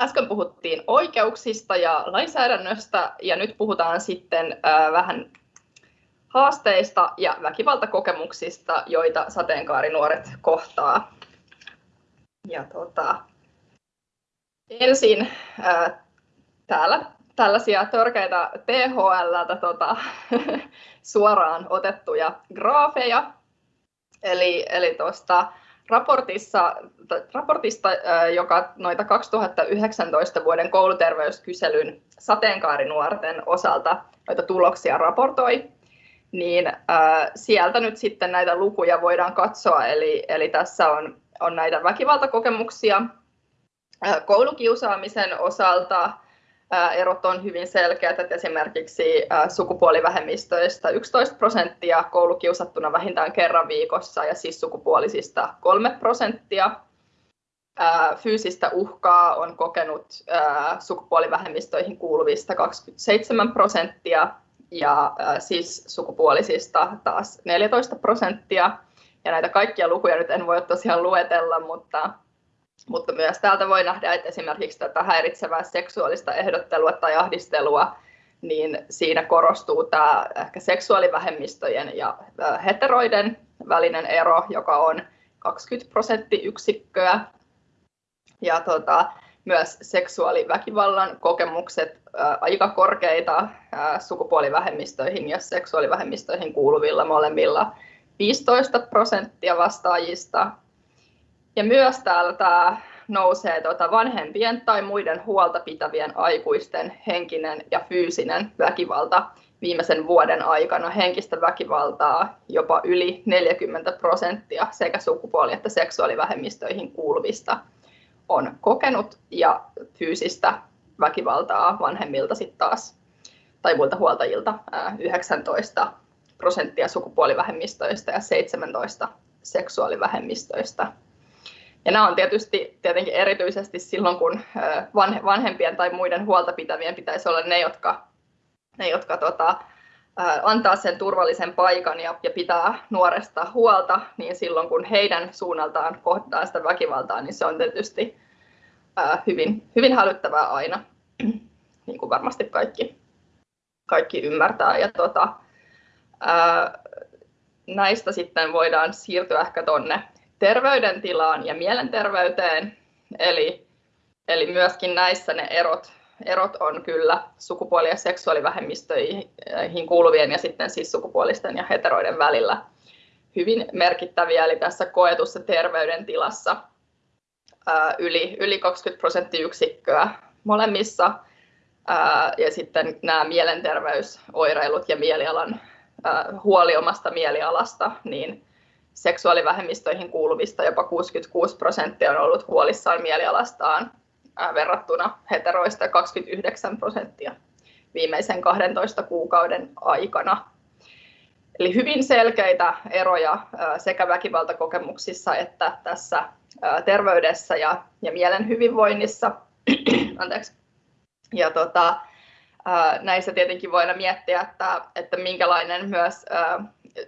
äsken puhuttiin oikeuksista ja lainsäädännöstä ja nyt puhutaan sitten vähän haasteista ja väkivaltakokemuksista, joita sateenkaarinuoret kohtaa. Ja tota, ensin ää, täällä tällaisia törkeitä THL tota, suoraan otettuja graafeja. Eli, eli tuosta raportissa, raportista, joka noita 2019 vuoden kouluterveyskyselyn sateenkaarinuorten osalta noita tuloksia raportoi, niin sieltä nyt sitten näitä lukuja voidaan katsoa. Eli, eli tässä on, on näitä väkivaltakokemuksia koulukiusaamisen osalta. Erot on hyvin selkeät, että esimerkiksi äh, sukupuolivähemmistöistä 11 prosenttia koulukiusattuna vähintään kerran viikossa ja siis sukupuolisista 3 prosenttia. Fyysistä uhkaa on kokenut äh, sukupuolivähemmistöihin kuuluvista 27 prosenttia ja siis sukupuolisista taas 14 prosenttia. Ja näitä kaikkia lukuja nyt en voi tosiaan luetella, mutta, mutta myös täältä voi nähdä, että esimerkiksi tätä häiritsevää seksuaalista ehdottelua tai ahdistelua, niin siinä korostuu tämä ehkä seksuaalivähemmistöjen ja heteroiden välinen ero, joka on 20 prosenttiyksikköä. Ja tota, myös seksuaaliväkivallan kokemukset aika korkeita sukupuolivähemmistöihin ja seksuaalivähemmistöihin kuuluvilla molemmilla 15 prosenttia vastaajista. Ja myös täällä tämä nousee tuota vanhempien tai muiden huolta pitävien aikuisten henkinen ja fyysinen väkivalta viimeisen vuoden aikana henkistä väkivaltaa jopa yli 40 prosenttia sekä sukupuoli- että seksuaalivähemmistöihin kuuluvista on kokenut ja fyysistä väkivaltaa vanhemmilta sitten taas tai muilta huoltajilta 19 prosenttia sukupuolivähemmistöistä ja 17 seksuaalivähemmistöistä. Ja nämä on tietysti tietenkin erityisesti silloin, kun vanhempien tai muiden huolta pitävien pitäisi olla ne, jotka, ne, jotka tota, antaa sen turvallisen paikan ja, ja pitää nuoresta huolta, niin silloin kun heidän suunnaltaan kohdataan sitä väkivaltaa, niin se on tietysti hyvin, hyvin hälyttävää aina, niin kuin varmasti kaikki, kaikki ymmärtää. Ja tota, näistä sitten voidaan siirtyä ehkä tuonne terveydentilaan ja mielenterveyteen, eli, eli myöskin näissä ne erot erot on kyllä sukupuoli- ja seksuaalivähemmistöihin kuuluvien ja sitten siis sukupuolisten ja heteroiden välillä hyvin merkittäviä. Eli tässä koetussa terveydentilassa yli, yli 20 prosenttiyksikköä molemmissa. Ja sitten nämä mielenterveysoireilut ja mielialan huoli omasta mielialasta, niin seksuaalivähemmistöihin kuuluvista jopa 66 prosenttia on ollut huolissaan mielialastaan verrattuna heteroista 29 prosenttia viimeisen 12 kuukauden aikana. Eli hyvin selkeitä eroja sekä väkivaltakokemuksissa että tässä terveydessä ja, ja mielen hyvinvoinnissa. Anteeksi. Ja tota, näissä tietenkin voidaan miettiä, että, että minkälainen myös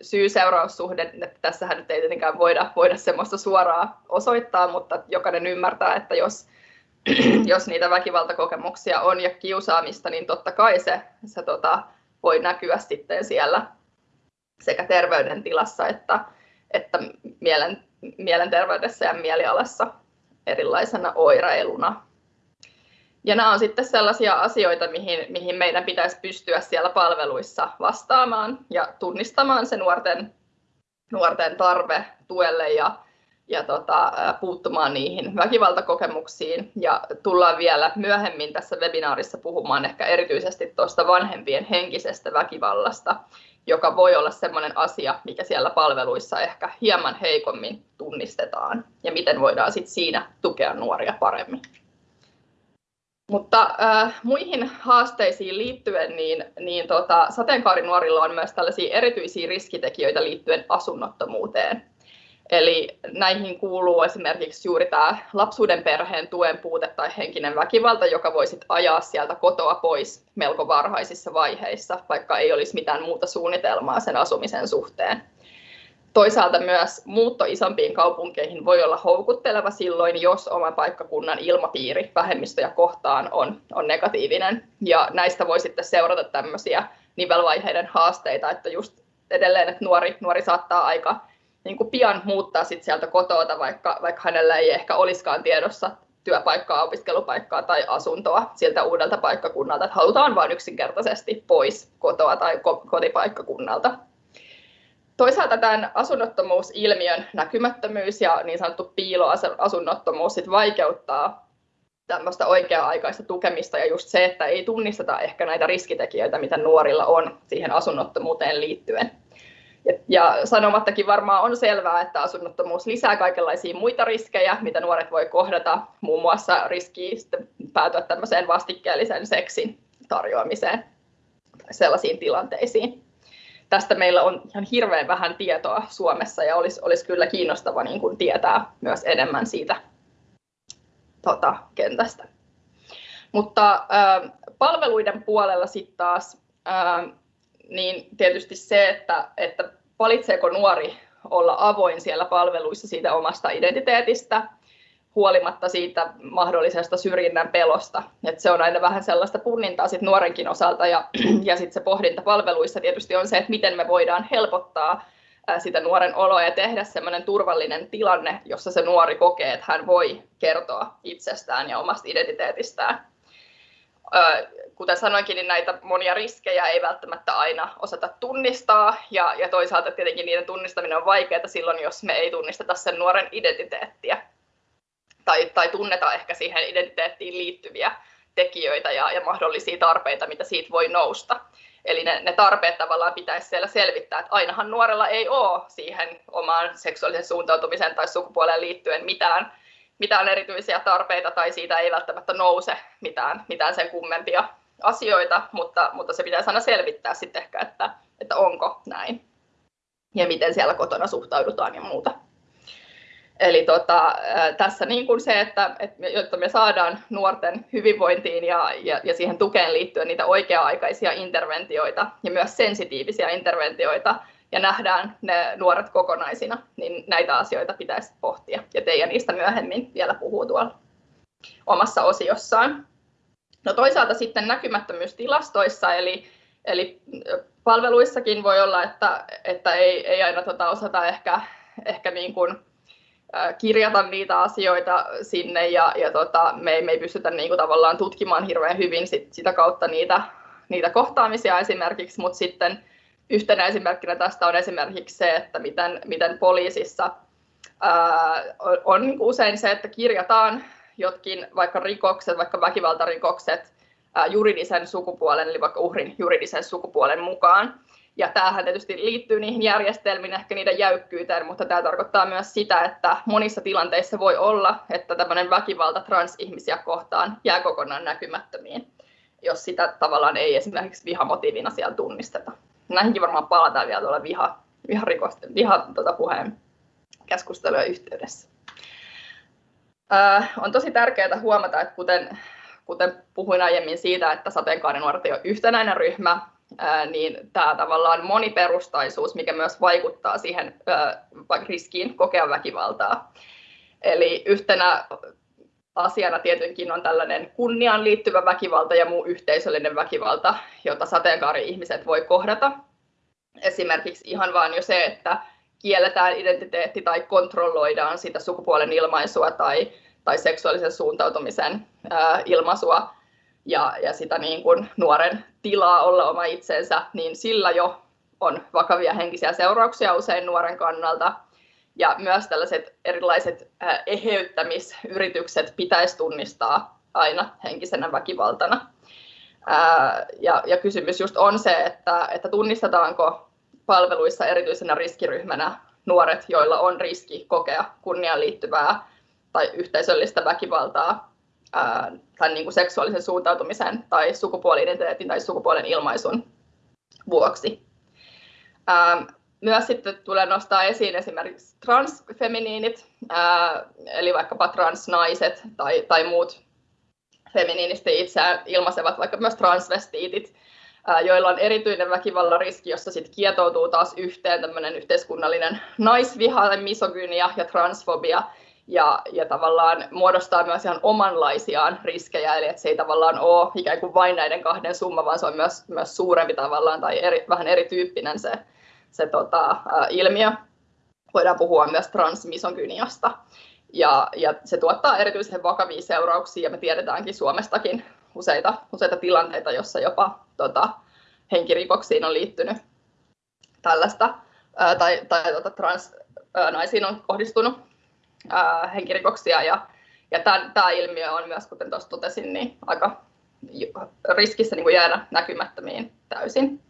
syy-seuraussuhde, että tässähän nyt ei tietenkään voida, voida semmoista suoraa osoittaa, mutta jokainen ymmärtää, että jos jos niitä väkivaltakokemuksia on ja kiusaamista, niin totta kai se, se tota, voi näkyä sitten siellä sekä terveydentilassa että, että mielen, mielenterveydessä ja mielialassa erilaisena oireiluna. Ja nämä on sitten sellaisia asioita, mihin, mihin meidän pitäisi pystyä siellä palveluissa vastaamaan ja tunnistamaan se nuorten, nuorten tarve tuelle ja ja tota, puuttumaan niihin väkivaltakokemuksiin. Ja tullaan vielä myöhemmin tässä webinaarissa puhumaan ehkä erityisesti tuosta vanhempien henkisestä väkivallasta, joka voi olla sellainen asia, mikä siellä palveluissa ehkä hieman heikommin tunnistetaan ja miten voidaan sit siinä tukea nuoria paremmin. Mutta äh, muihin haasteisiin liittyen, niin, niin tota, sateenkaarinuorilla on myös tällaisia erityisiä riskitekijöitä liittyen asunnottomuuteen. Eli näihin kuuluu esimerkiksi juuri tämä lapsuuden perheen tuen puute tai henkinen väkivalta, joka voi sit ajaa sieltä kotoa pois melko varhaisissa vaiheissa, vaikka ei olisi mitään muuta suunnitelmaa sen asumisen suhteen. Toisaalta myös muutto isompiin kaupunkeihin voi olla houkutteleva silloin, jos oman paikkakunnan ilmapiiri vähemmistöjä kohtaan on, on negatiivinen. Ja näistä voi sitten seurata tämmöisiä nivelvaiheiden haasteita, että just edelleen, että nuori, nuori saattaa aika niin kuin pian muuttaa sit sieltä kotoa, vaikka, vaikka hänellä ei ehkä olisikaan tiedossa työpaikkaa, opiskelupaikkaa tai asuntoa siltä uudelta paikkakunnalta, että halutaan vain yksinkertaisesti pois kotoa tai kotipaikkakunnalta. Toisaalta tämän asunnottomuusilmiön näkymättömyys ja niin sanottu piiloasunnottomuus sit vaikeuttaa tämmöistä oikea-aikaista tukemista ja just se, että ei tunnisteta ehkä näitä riskitekijöitä, mitä nuorilla on siihen asunnottomuuteen liittyen. Ja, sanomattakin varmaan on selvää, että asunnottomuus lisää kaikenlaisia muita riskejä, mitä nuoret voi kohdata, muun muassa riski päätyä tämmöiseen vastikkeellisen seksin tarjoamiseen sellaisiin tilanteisiin tästä meillä on ihan hirveän vähän tietoa Suomessa ja olisi, olisi kyllä kiinnostava niin kuin tietää myös enemmän siitä tota, kentästä. Mutta äh, palveluiden puolella sitten taas, äh, niin tietysti se, että, että valitseeko nuori olla avoin siellä palveluissa siitä omasta identiteetistä, huolimatta siitä mahdollisesta syrjinnän pelosta. Et se on aina vähän sellaista punnintaa sit nuorenkin osalta ja, ja sitten se pohdinta palveluissa tietysti on se, että miten me voidaan helpottaa sitä nuoren oloa ja tehdä semmoinen turvallinen tilanne, jossa se nuori kokee, että hän voi kertoa itsestään ja omasta identiteetistään. Kuten sanoinkin, niin näitä monia riskejä ei välttämättä aina osata tunnistaa, ja, ja toisaalta tietenkin niiden tunnistaminen on vaikeaa silloin, jos me ei tunnisteta sen nuoren identiteettiä tai, tai tunneta ehkä siihen identiteettiin liittyviä tekijöitä ja, ja mahdollisia tarpeita, mitä siitä voi nousta. Eli ne, ne tarpeet tavallaan pitäisi siellä selvittää, että ainahan nuorella ei ole siihen omaan seksuaalisen suuntautumiseen tai sukupuoleen liittyen mitään, mitään erityisiä tarpeita tai siitä ei välttämättä nouse mitään, mitään sen kummempia asioita, mutta, mutta se pitäisi aina selvittää sitten ehkä, että, että onko näin ja miten siellä kotona suhtaudutaan ja muuta. Eli tota, tässä niin kuin se, että, että jotta me saadaan nuorten hyvinvointiin ja, ja, ja siihen tukeen liittyen niitä oikea-aikaisia interventioita ja myös sensitiivisiä interventioita ja nähdään ne nuoret kokonaisina, niin näitä asioita pitäisi pohtia. Ja Teija niistä myöhemmin vielä puhuu tuolla omassa osiossaan. No toisaalta sitten näkymättömyys tilastoissa, eli, eli palveluissakin voi olla, että, että ei, ei aina tota osata ehkä, ehkä niin kuin kirjata niitä asioita sinne ja, ja tota, me, me ei pystytä niin kuin tavallaan tutkimaan hirveän hyvin sit, sitä kautta niitä, niitä kohtaamisia esimerkiksi, mutta sitten yhtenä esimerkkinä tästä on esimerkiksi se, että miten, miten poliisissa ää, on, on usein se, että kirjataan jotkin vaikka rikokset, vaikka väkivaltarikokset ää, juridisen sukupuolen, eli vaikka uhrin juridisen sukupuolen mukaan. Ja tämähän tietysti liittyy niihin järjestelmiin, ehkä niiden jäykkyyteen, mutta tämä tarkoittaa myös sitä, että monissa tilanteissa voi olla, että tämmöinen väkivalta transihmisiä kohtaan jää kokonaan näkymättömiin, jos sitä tavallaan ei esimerkiksi vihamotiivina siellä tunnisteta. Näihinkin varmaan palataan vielä tuolla viha, viharikosten, viha tuota puheen keskustelujen yhteydessä. Äh, on tosi tärkeää huomata, että kuten, kuten puhuin aiemmin siitä, että sateenkaarinuoret ei ole yhtenäinen ryhmä, niin tämä tavallaan moniperustaisuus, mikä myös vaikuttaa siihen riskiin kokea väkivaltaa. Eli yhtenä asiana tietenkin on tällainen kunniaan liittyvä väkivalta ja muu yhteisöllinen väkivalta, jota sateenkaari-ihmiset voi kohdata. Esimerkiksi ihan vain jo se, että kielletään identiteetti tai kontrolloidaan sitä sukupuolen ilmaisua tai, tai seksuaalisen suuntautumisen ilmaisua ja, ja sitä niin kuin nuoren tilaa olla oma itsensä, niin sillä jo on vakavia henkisiä seurauksia usein nuoren kannalta. Ja myös tällaiset erilaiset eheyttämisyritykset pitäisi tunnistaa aina henkisenä väkivaltana. Ja, ja kysymys just on se, että, että tunnistetaanko palveluissa erityisenä riskiryhmänä nuoret, joilla on riski kokea kunniaan liittyvää tai yhteisöllistä väkivaltaa ää, tai niin kuin seksuaalisen suuntautumisen tai sukupuoli-identiteetin tai sukupuolen ilmaisun vuoksi. Ää, myös sitten tulee nostaa esiin esimerkiksi transfeminiinit, ää, eli vaikkapa transnaiset tai, tai muut feminiinisti itseään ilmaisevat, vaikka myös transvestiitit, joilla on erityinen väkivallan riski, jossa sitten kietoutuu taas yhteen tämmöinen yhteiskunnallinen naisviha, misogynia ja transfobia, ja, ja tavallaan muodostaa myös ihan omanlaisiaan riskejä, eli että se ei tavallaan ole ikään kuin vain näiden kahden summa, vaan se on myös, myös suurempi tavallaan tai eri, vähän erityyppinen se, se tota, ä, ilmiö. Voidaan puhua myös transmisogyniasta. Ja, ja se tuottaa erityisen vakavia seurauksia, ja me tiedetäänkin Suomestakin useita, useita tilanteita, jossa jopa tota, henkirikoksiin on liittynyt tällaista, ää, tai, tai tota, transnaisiin on kohdistunut ää, henkirikoksia, ja, ja tämä ilmiö on myös, kuten tuossa totesin, niin aika riskissä niin kuin jäädä näkymättömiin täysin.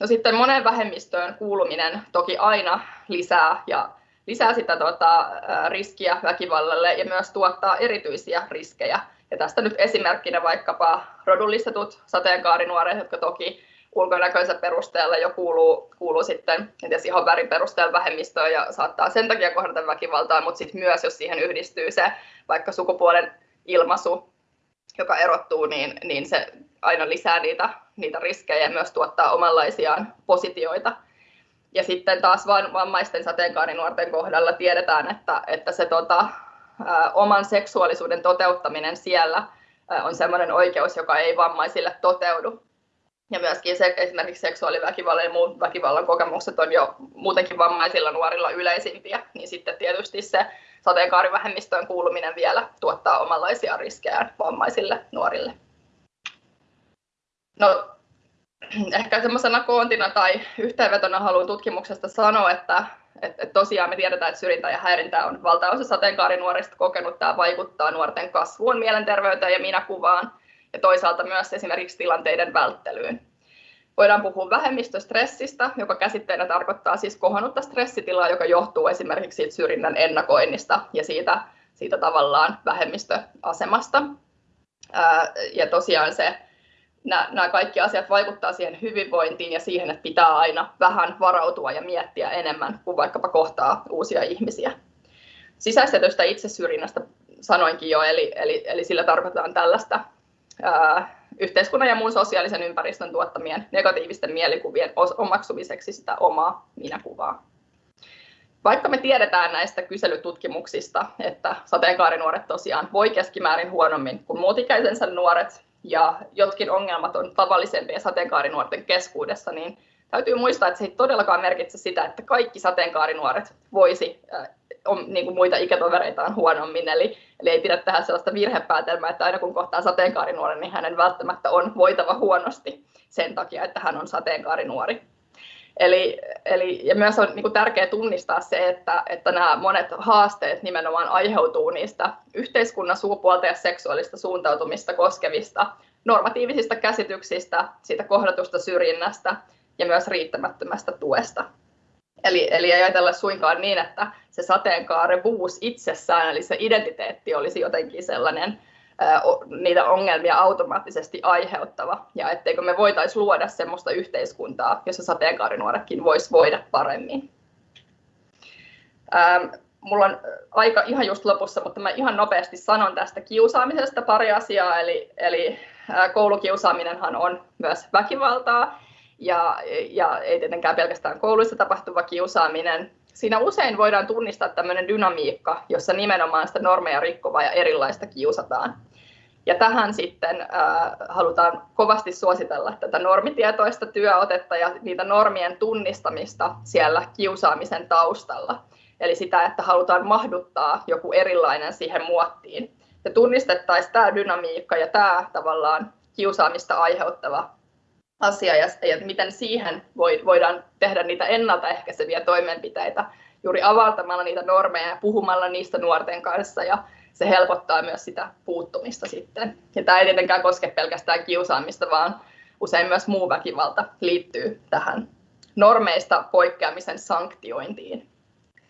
No sitten monen vähemmistöön kuuluminen toki aina lisää ja lisää sitä tuota, riskiä väkivallalle ja myös tuottaa erityisiä riskejä. Ja tästä nyt esimerkkinä vaikkapa rodullistetut sateenkaarinuoret, jotka toki ulkonäköisen perusteella jo kuuluu, kuuluu sitten ties ihan värin perusteella vähemmistöön ja saattaa sen takia kohdata väkivaltaa, mutta sitten myös jos siihen yhdistyy se vaikka sukupuolen ilmaisu, joka erottuu, niin, niin se aina lisää niitä, niitä riskejä ja myös tuottaa omanlaisiaan positioita ja sitten taas vammaisten sateenkaarinuorten kohdalla tiedetään, että, että se tota, oman seksuaalisuuden toteuttaminen siellä on sellainen oikeus, joka ei vammaisille toteudu. Ja myöskin se, esimerkiksi seksuaaliväkivallan ja muut väkivallan kokemukset on jo muutenkin vammaisilla nuorilla yleisimpiä, niin sitten tietysti se sateenkaarivähemmistöön kuuluminen vielä tuottaa omanlaisia riskejä vammaisille nuorille. No, ehkä semmoisena koontina tai yhteenvetona haluan tutkimuksesta sanoa, että, että, tosiaan me tiedetään, että syrjintä ja häirintä on valtaosa sateenkaarinuorista kokenut. Tämä vaikuttaa nuorten kasvuun, mielenterveyteen ja minäkuvaan ja toisaalta myös esimerkiksi tilanteiden välttelyyn. Voidaan puhua vähemmistöstressistä, joka käsitteenä tarkoittaa siis kohonnutta stressitilaa, joka johtuu esimerkiksi siitä syrjinnän ennakoinnista ja siitä, siitä tavallaan vähemmistöasemasta. Ja tosiaan se nämä, kaikki asiat vaikuttaa siihen hyvinvointiin ja siihen, että pitää aina vähän varautua ja miettiä enemmän kuin vaikkapa kohtaa uusia ihmisiä. Sisäistetystä itsesyrjinnästä sanoinkin jo, eli, eli, eli sillä tarkoitetaan tällaista yhteiskunnan ja muun sosiaalisen ympäristön tuottamien negatiivisten mielikuvien omaksumiseksi sitä omaa minäkuvaa. Vaikka me tiedetään näistä kyselytutkimuksista, että sateenkaarinuoret tosiaan voi keskimäärin huonommin kuin muut ikäisensä nuoret, ja jotkin ongelmat on tavallisempia sateenkaarinuorten keskuudessa, niin täytyy muistaa, että se ei todellakaan merkitse sitä, että kaikki sateenkaarinuoret voisi äh, on, niin kuin muita ikätovereitaan huonommin. Eli, eli ei pidä tehdä sellaista virhepäätelmää, että aina kun kohtaa sateenkaarinuoren, niin hänen välttämättä on voitava huonosti sen takia, että hän on sateenkaarinuori. Eli, eli, ja myös on niin kuin tärkeää tunnistaa se, että, että nämä monet haasteet nimenomaan aiheutuu niistä yhteiskunnan sukupuolta ja seksuaalista suuntautumista koskevista normatiivisista käsityksistä, siitä kohdatusta syrjinnästä ja myös riittämättömästä tuesta. Eli, eli ei ajatella suinkaan niin, että se sateenkaarevuus itsessään, eli se identiteetti olisi jotenkin sellainen niitä ongelmia automaattisesti aiheuttava, ja etteikö me voitaisiin luoda sellaista yhteiskuntaa, jossa sateenkaarinuoretkin voisi voida paremmin. Mulla on aika ihan just lopussa, mutta mä ihan nopeasti sanon tästä kiusaamisesta pari asiaa, eli, eli koulukiusaaminenhan on myös väkivaltaa, ja, ja ei tietenkään pelkästään kouluissa tapahtuva kiusaaminen. Siinä usein voidaan tunnistaa tämmöinen dynamiikka, jossa nimenomaan sitä normeja rikkovaa ja erilaista kiusataan. Ja tähän sitten äh, halutaan kovasti suositella tätä normitietoista työotetta ja niitä normien tunnistamista siellä kiusaamisen taustalla. Eli sitä, että halutaan mahduttaa joku erilainen siihen muottiin. Ja tunnistettaisiin tämä dynamiikka ja tämä tavallaan kiusaamista aiheuttava asia ja, ja miten siihen voi, voidaan tehdä niitä ennaltaehkäiseviä toimenpiteitä juuri avaltamalla niitä normeja ja puhumalla niistä nuorten kanssa ja se helpottaa myös sitä puuttumista sitten. Ja tämä ei tietenkään koske pelkästään kiusaamista, vaan usein myös muu väkivalta liittyy tähän normeista poikkeamisen sanktiointiin.